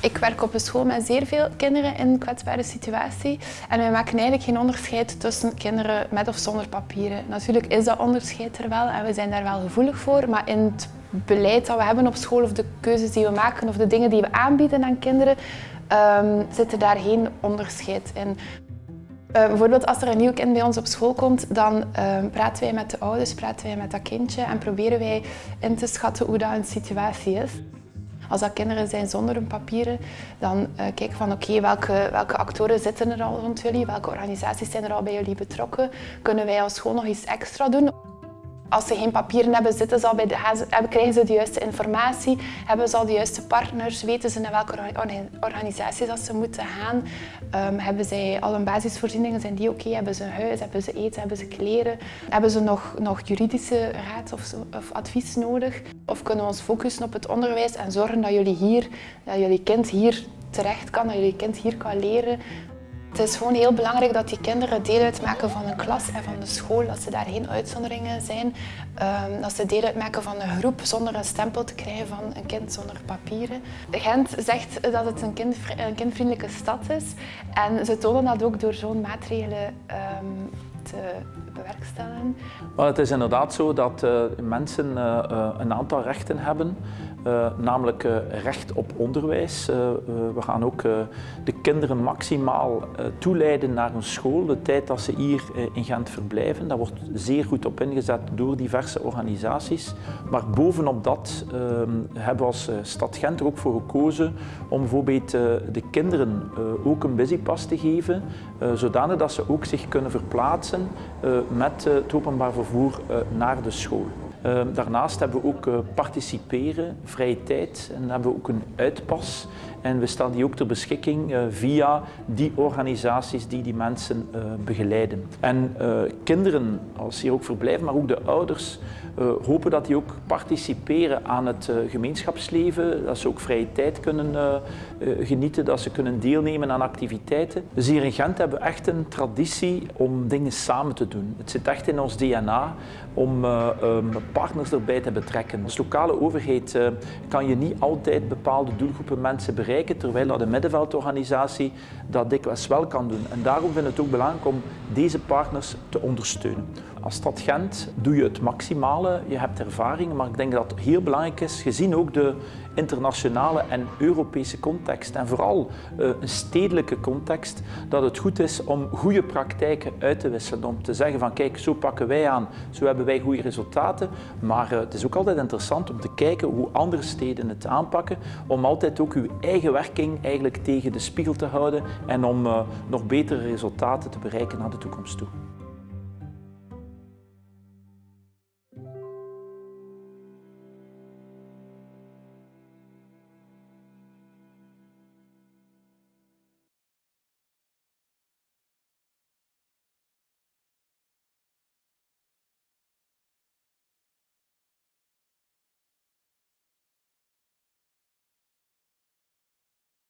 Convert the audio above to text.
Ik werk op een school met zeer veel kinderen in een kwetsbare situatie. En wij maken eigenlijk geen onderscheid tussen kinderen met of zonder papieren. Natuurlijk is dat onderscheid er wel en we zijn daar wel gevoelig voor. Maar in het beleid dat we hebben op school of de keuzes die we maken of de dingen die we aanbieden aan kinderen, um, zit er daar geen onderscheid in. Uh, bijvoorbeeld als er een nieuw kind bij ons op school komt, dan uh, praten wij met de ouders, praten wij met dat kindje en proberen wij in te schatten hoe dat een situatie is. Als dat kinderen zijn zonder hun papieren, dan uh, kijken van oké, welke, welke actoren zitten er al rond jullie, welke organisaties zijn er al bij jullie betrokken, kunnen wij als school nog iets extra doen? Als ze geen papieren hebben, zitten ze al bij de, krijgen ze de juiste informatie, hebben ze al de juiste partners, weten ze naar welke organisaties dat ze moeten gaan, um, hebben zij al een basisvoorzieningen, zijn die oké, hebben ze een huis, hebben ze eten, hebben ze kleren, hebben ze nog, nog juridische raad of, of advies nodig? Of kunnen we ons focussen op het onderwijs en zorgen dat jullie hier, dat jullie kind hier terecht kan, dat jullie kind hier kan leren, het is gewoon heel belangrijk dat die kinderen deel uitmaken van een klas en van de school, dat ze daar geen uitzonderingen zijn. Um, dat ze deel uitmaken van een groep zonder een stempel te krijgen van een kind zonder papieren. Gent zegt dat het een, een kindvriendelijke stad is en ze tonen dat ook door zo'n maatregelen um, te bewerkstelligen. Het is inderdaad zo dat uh, mensen uh, uh, een aantal rechten hebben. Namelijk recht op onderwijs. We gaan ook de kinderen maximaal toeleiden naar een school, de tijd dat ze hier in Gent verblijven. Daar wordt zeer goed op ingezet door diverse organisaties. Maar bovenop dat ehm, hebben we als stad Gent er ook voor gekozen om bijvoorbeeld de kinderen ook een busypass te geven, zodanig dat ze ook zich kunnen verplaatsen met het openbaar vervoer naar de school. Ehm, daarnaast hebben we ook uh, participeren, vrije tijd en hebben we ook een uitpas. En we staan die ook ter beschikking uh, via die organisaties die die mensen uh, begeleiden. En kinderen, als ze hier ook verblijven, maar ook de ouders, hopen dat die ook participeren aan het gemeenschapsleven, dat ze ook vrije tijd kunnen genieten, dat ze kunnen deelnemen aan activiteiten. Dus hier in Gent hebben we echt een traditie om dingen samen te doen. Het zit echt in ons DNA om um, partners erbij te betrekken. Als lokale overheid kan je niet altijd bepaalde doelgroepen mensen bereiken, terwijl dat de middenveldorganisatie dat dikwijls wel kan doen. En daarom vind ik het ook belangrijk om deze partners te ondersteunen. Als stad Gent doe je het maximale, je hebt ervaring, maar ik denk dat het heel belangrijk is, gezien ook de internationale en Europese context en vooral uh, een stedelijke context, dat het goed is om goede praktijken uit te wisselen. Om te zeggen van kijk, zo pakken wij aan, zo hebben wij goede resultaten. Maar uh, het is ook altijd interessant om te kijken hoe andere steden het aanpakken, om altijd ook uw eigen werking eigenlijk tegen de spiegel te houden en om uh, nog betere resultaten te bereiken naar de toekomst toe.